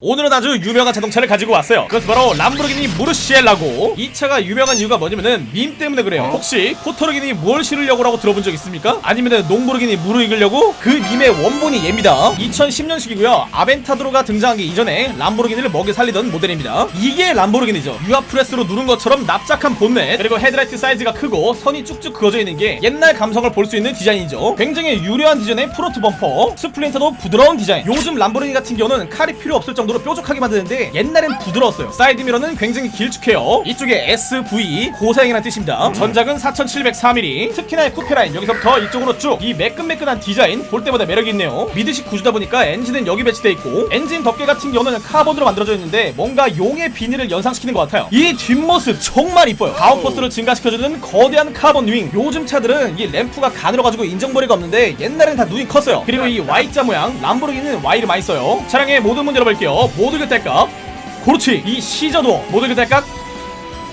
오늘은 아주 유명한 자동차를 가지고 왔어요. 그것은 바로 람보르기니 무르시엘라고. 이 차가 유명한 이유가 뭐냐면은 밈 때문에 그래요. 혹시 포터르기니 뭘 실으려고 라고 들어본 적 있습니까? 아니면은 농보르기니 무르 익으려고? 그 밈의 원본이 얘입니다. 2010년식이고요. 아벤타도르가 등장하기 이전에 람보르기니를 먹여 살리던 모델입니다. 이게 람보르기니죠. 유압프레스로 누른 것처럼 납작한 본넷 그리고 헤드라이트 사이즈가 크고 선이 쭉쭉 그어져 있는 게 옛날 감성을 볼 수 있는 디자인이죠. 굉장히 유려한 디자인의 front 범퍼 splitter도 부드러운 디자인. 요즘 람보르기니 같은 경우는 칼이 필요 없을 정도 로 뾰족하게 만드는데 옛날엔 부드러웠어요. 사이드 미러는 굉장히 길쭉해요. 이쪽에 SV 고사양이라는 뜻입니다. 전장은 4704mm 특히나 이 쿠페라인 여기서부터 이쪽으로 쭉 이 매끈매끈한 디자인 볼 때마다 매력이 있네요. midship 구조다 보니까 엔진은 여기 배치돼 있고 엔진 덮개 같은 경우는 카본으로 만들어져 있는데 뭔가 용의 비늘을 연상시키는 것 같아요. 이 뒷모습 정말 이뻐요. downforce를 증가시켜주는 거대한 카본 윙. 요즘 차들은 이 램프가 가늘어 가지고 인정머리가 없는데 옛날엔 다 눈이 컸어요. 그리고 이 Y자 모양 람보르기니는 Y를 많이 써요. 차량의 모든 문 제가 열어볼게요 모두 교대값. 그렇지 이 scissor 도어 모두 교대값.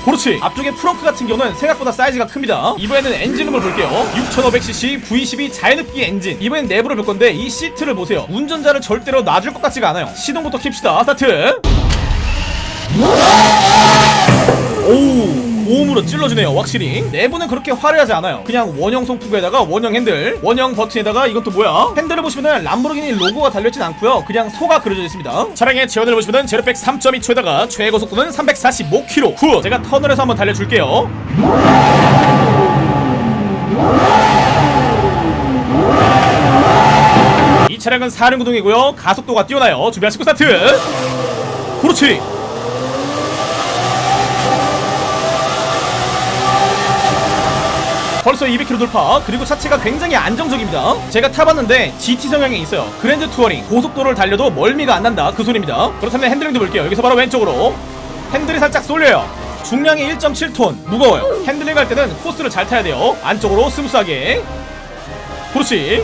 그렇지. 앞쪽에 frunk 같은 경우는 생각보다 사이즈가 큽니다. 이번에는 엔진음을 볼게요. 6500cc V12 자연흡기 엔진. 이번엔 내부를 볼 건데 이 시트를 보세요. 운전자를 절대로 놔줄 것 같지가 않아요. 시동부터 켭시다. 스타트. 오우 고음으로 찔러주네요 확실히. 내부는 그렇게 화려하지 않아요. 그냥 원형 송풍구에다가 원형 핸들 원형 버튼에다가 이건 또 뭐야? 핸들을 보시면은 람보르기니 로고가 달려있진 않고요. 그냥 소가 그려져 있습니다. 차량의 제원을 보시면은 제로백 3.2초에다가 최고 속도는 345km 후 제가 해서 한번 달려줄게요. 이 차량은 사륜구동이고요. 가속도가 뛰어나요. 준비하시고 스타트! 그렇지 벌써 200km 돌파. 그리고 차체가 굉장히 안정적입니다. 제가 타봤는데 GT 성향이 있어요. grand touring 고속도로를 달려도 멀미가 안 난다. 그 소리입니다. 그렇다면 핸들링도 볼게요. 여기서 바로 왼쪽으로. 핸들이 살짝 쏠려요. 중량이 1.7톤. 무거워요. 핸들링 할 때는 코스를 잘 타야 돼요. 안쪽으로 smooth하게. 그렇지.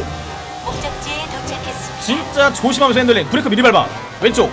진짜 조심하면서 핸들링. 브레이크 미리 밟아. 왼쪽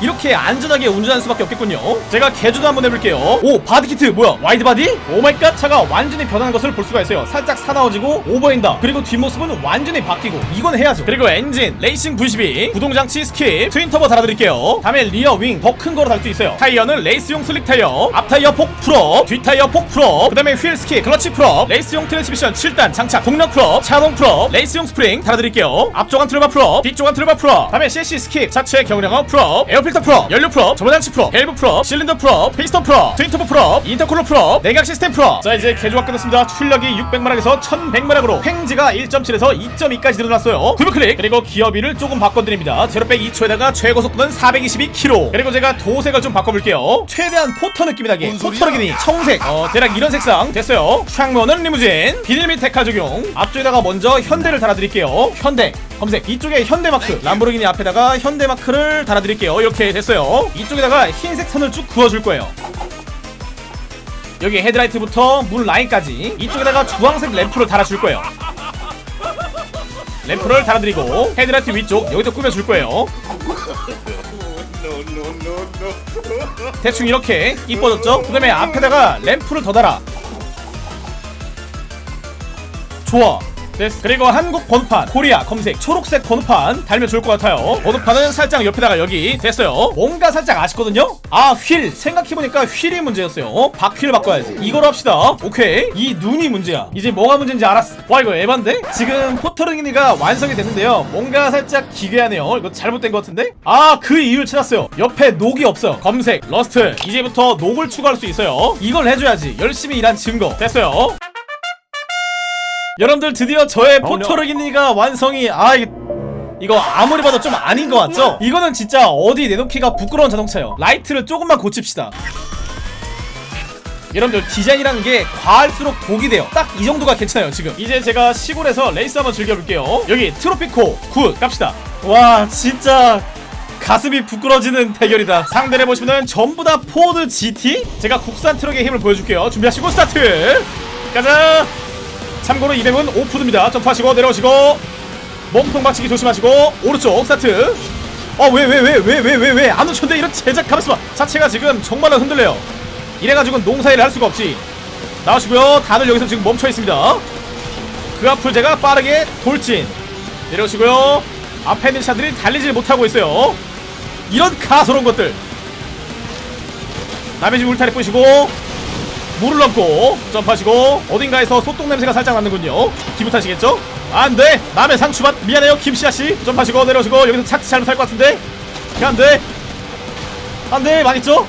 이렇게 안전하게 운전하는 수밖에 없겠군요. 제가 개조도 한번 해볼게요. 오 body kit 뭐야? wide body? Oh my god 차가 완전히 변하는 것을 볼 수가 있어요. 살짝 사나워지고 over fender. 그리고 뒷모습은 완전히 바뀌고 이건 해야죠. 그리고 엔진 레이싱 V12 구동장치 skip twin turbo 달아드릴게요. 다음에 rear wing 더 큰 거로 달 수 있어요. 타이어는 레이스용 slick 타이어 앞 타이어 폭 full up 뒷 타이어 폭 full up 그 다음에 휠 skip 클러치 full up 레이스용 트랜스미션 7단 장착 동력 full up 차동 full up 레이스용 스프링 달아드릴게요. 앞쪽 안 트루바 풀업 뒤쪽 안 트루바 풀업. 다음에 CC 스킵 차체 경량화 풀업 에어 필터 풀업 연료 풀업 저번장치 풀업 밸브 풀업 실린더 풀업 피스톤 풀업 트윈터보 풀업 인터쿨러 풀업 내각 시스템 풀업. 자 이제 개조가 끝났습니다. 출력이 600마력에서 1100마력으로 횡G가 1.7에서 2.2까지 늘어났어요. 더블 클릭 그리고 기어비를 조금 바꿔드립니다. 제로백 2초에다가 최고 속도는 422km 그리고 제가 도색을 좀 바꿔볼게요. 최대한 포터 느낌이 나게 포터르기니 청색. 어 대략 이런 색상 됐어요. 창문은 리무진 비닐 및 decal 적용. 앞쪽에다가 먼저 현대를 달아드릴게요. 현대 검색 이쪽에 현대 마크 람보르기니 앞에다가 현대 마크를 달아드릴게요. 이렇게 됐어요. 이쪽에다가 흰색 선을 쭉 그어줄 거예요. 여기 헤드라이트부터 문 라인까지 이쪽에다가 주황색 램프를 달아줄 거예요. 램프를 달아드리고 헤드라이트 위쪽 여기도 꾸며줄 거예요. 대충 이렇게 이뻐졌죠? 그 다음에 앞에다가 램프를 더 달아. 좋아 됐어 그리고 한국 번호판 코리아 검색 초록색 번호판 달면 좋을 것 같아요. 번호판은 살짝 옆에다가 여기 됐어요. 뭔가 살짝 아쉽거든요? 아 휠. 생각해보니까 휠이 문제였어요. 어? 바퀴를 바꿔야지. 이걸 합시다. 오케이. 이 눈이 문제야. 이제 뭐가 문제인지 알았어. 와 이거 에반데? 지금 포터르기니가 완성이 됐는데요. 뭔가 살짝 기괴하네요. 이거 잘못된 것 같은데? 아 그 이유를 찾았어요. 옆에 녹이 없어요 검색 rust. 이제부터 녹을 추가할 수 있어요. 이걸 해줘야지. 열심히 일한 증거. 됐어요 여러분들 드디어 저의 포터르기니가 완성이 아 이게 이거 아무리 봐도 좀 아닌 것 같죠? 이거는 진짜 어디 내놓기가 부끄러운 자동차예요. 라이트를 조금만 고칩시다. 여러분들 디자인이라는 게 과할수록 독이 돼요. 딱 이 정도가 괜찮아요 지금. 이제 제가 시골에서 레이스 한번 즐겨볼게요. 여기 트로피코 굿 갑시다. 와 진짜 가슴이 부끄러지는 대결이다. 상대를 보시면은 전부 다 포드 GT 제가 국산 트럭의 힘을 보여줄게요. 준비하시고 스타트! 가자 참고로 이 구간은 off-road입니다. 점프하시고 내려오시고 몸통 박치기 조심하시고 오른쪽 스타트. 어 왜 왜 왜 왜 왜 왜 왜? 안 놓쳤는데 이런 젠장 가만있어봐 차체가 지금 정말로 흔들려요. 이래가지고 농사일을 할 수가 없지. 나오시고요. 다들 여기서 지금 멈춰있습니다. 그 앞을 제가 빠르게 돌진. 내려오시고요. 앞에 있는 차들이 달리질 못하고 있어요. 이런 가소로운 것들. 남의 집 울타리 뿌시고 물을 넘고 점프하시고 어딘가에서 소똥 냄새가 살짝 나는군요. 기분 탓이겠죠? 안돼! 남의 상추밭! 미안해요 김씨아씨. 점프하시고 내려오시고 여기서 착지 잘못 할 것 같은데. 안돼! 안돼! 망했죠?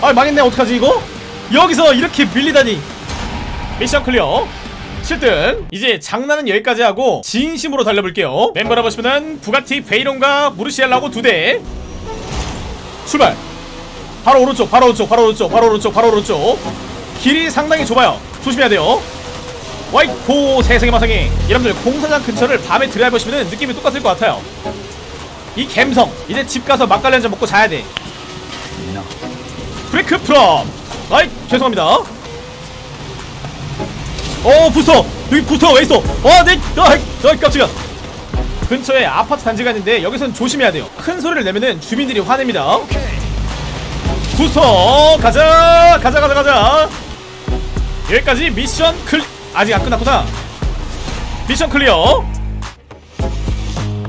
아 망했네. 어떡하지 이거? 여기서 이렇게 밀리다니. mission clear. 7등 이제 장난은 여기까지 하고 진심으로 달려볼게요. 멤버를 보시면은 부가티 베이론과 무르시엘라고 두대. 출발 바로 오른쪽 바로 오른쪽 바로 오른쪽 바로 오른쪽 바로 오른쪽. 길이 상당히 좁아요. 조심해야 돼요. 아이코 세상에 마상에 여러분들 공사장 근처를 밤에 드라이브하시면 느낌이 똑같을 것 같아요. 이 갬성 이제 집 가서 막걸리 한잔 먹고 자야 돼. 브레이크 프롬 아이 죄송합니다. 어 부스터. 여기 부스터가 왜 있어? 어네 아이 아이 깜짝이야. 근처에 아파트 단지가 있는데 여기선 조심해야 돼요. 큰 소리를 내면은 주민들이 화냅니다 부스터 가자 가자 가자 가자. 여기까지 미션 클 아직 안 끝났구나. 미션 클리어.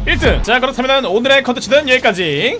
1등. 자 그렇다면 오늘의 컨텐츠는 여기까지